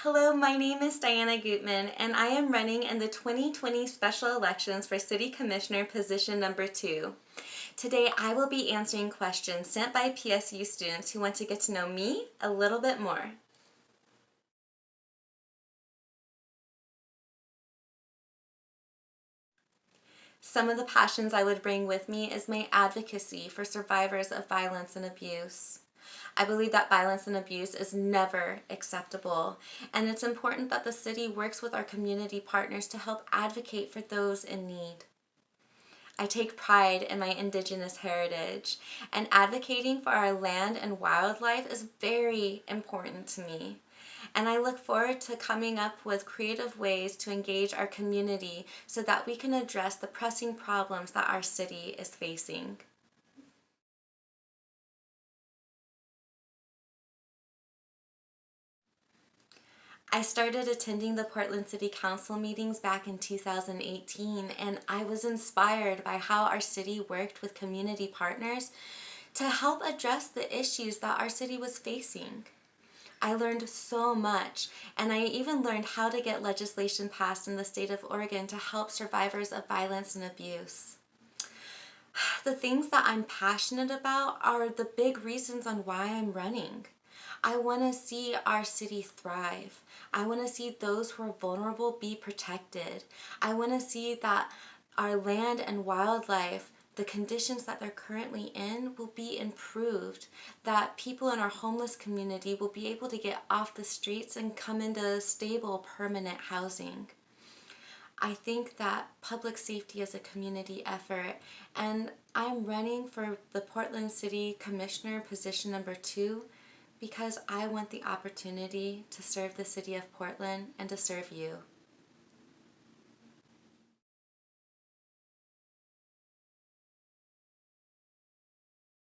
Hello, my name is Diana Gutman and I am running in the 2020 special elections for City Commissioner position number two. Today I will be answering questions sent by PSU students who want to get to know me a little bit more. Some of the passions I would bring with me is my advocacy for survivors of violence and abuse. I believe that violence and abuse is never acceptable and it's important that the city works with our community partners to help advocate for those in need. I take pride in my indigenous heritage and advocating for our land and wildlife is very important to me. And I look forward to coming up with creative ways to engage our community so that we can address the pressing problems that our city is facing. I started attending the Portland City Council meetings back in 2018 and I was inspired by how our city worked with community partners to help address the issues that our city was facing. I learned so much and I even learned how to get legislation passed in the state of Oregon to help survivors of violence and abuse. The things that I'm passionate about are the big reasons on why I'm running. I want to see our city thrive. I want to see those who are vulnerable be protected. I want to see that our land and wildlife the conditions that they're currently in will be improved, that people in our homeless community will be able to get off the streets and come into stable, permanent housing. I think that public safety is a community effort and I'm running for the Portland City Commissioner position number two because I want the opportunity to serve the city of Portland and to serve you.